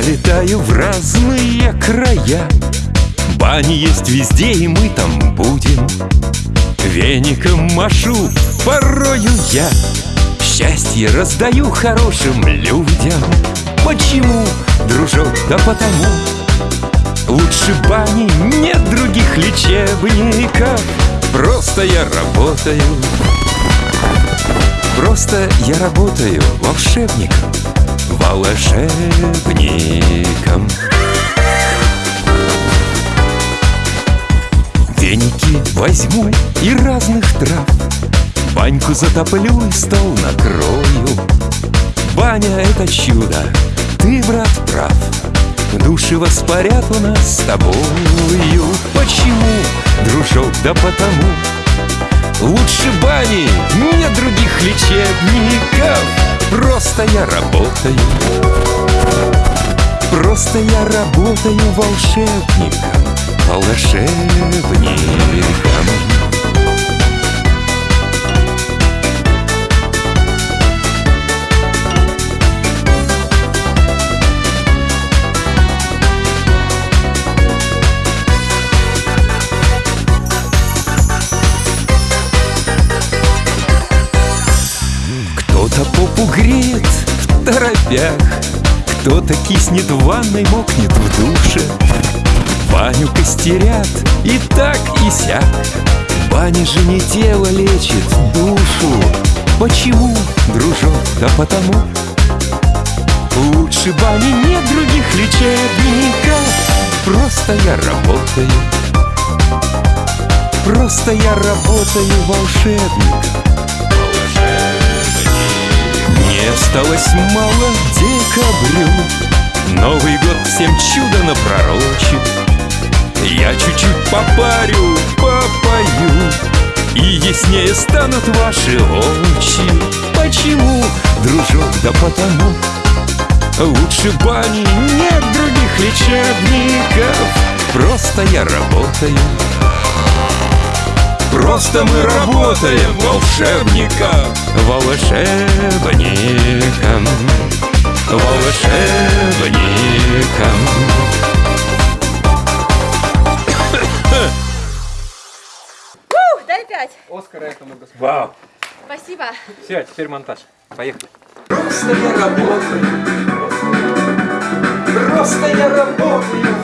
летаю в разные края. Бани есть везде, и мы там будем. Веником машу, порою я. Счастье раздаю хорошим людям. Почему, дружок, да потому? Лучше бани нет других лечебников. Просто я работаю. Просто я работаю волшебником Волшебником. Веники возьму и разных трав. Баньку затоплю и стол накрою. Баня — это чудо, ты, брат, прав. Души воспарят у нас с тобою. Почему, дружок, да потому? Лучше бани, нет других лечебников Просто я работаю. Просто я работаю волшебником Волшебником торопях Кто-то киснет в ванной, мокнет в душе? Баню костерят и так и сяк. Баня же не тело лечит душу. Почему, дружок, да потому? Лучше бани нет других лечебников. Просто я работаю. Просто я работаю волшебником не осталось мало декабрю Новый год всем чудо напророчит. Я чуть-чуть попарю, попою И яснее станут ваши очи. Почему, дружок, да потому? Лучше бани нет других лечебников. Просто я работаю Просто мы работаем волшебником Волшебником Волшебником Ух, дай пять. Оскар этому господину. Вау! Спасибо. Все, теперь монтаж. Поехали. Просто я работаю Просто я работаю